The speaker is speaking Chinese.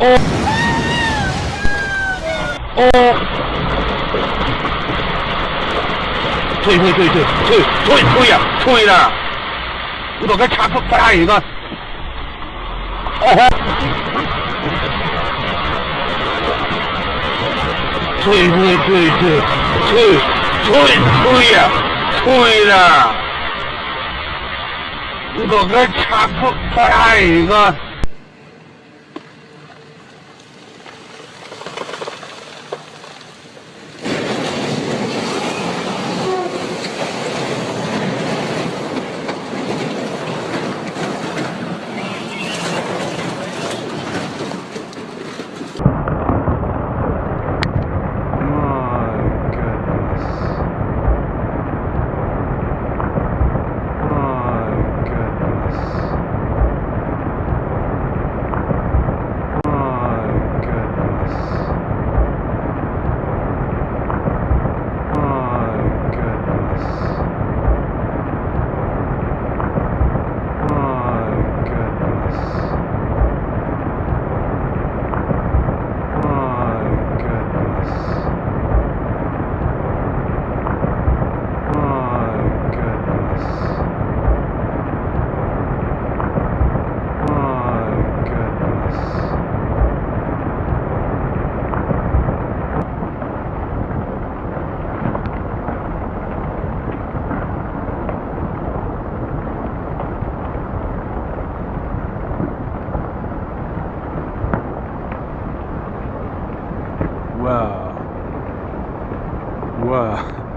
哦哦，退退退退退退退呀，退了！你都该插出打一个。哦吼！退退退退退退退呀，退了！你都该插出打一个。Waouh. Waouh.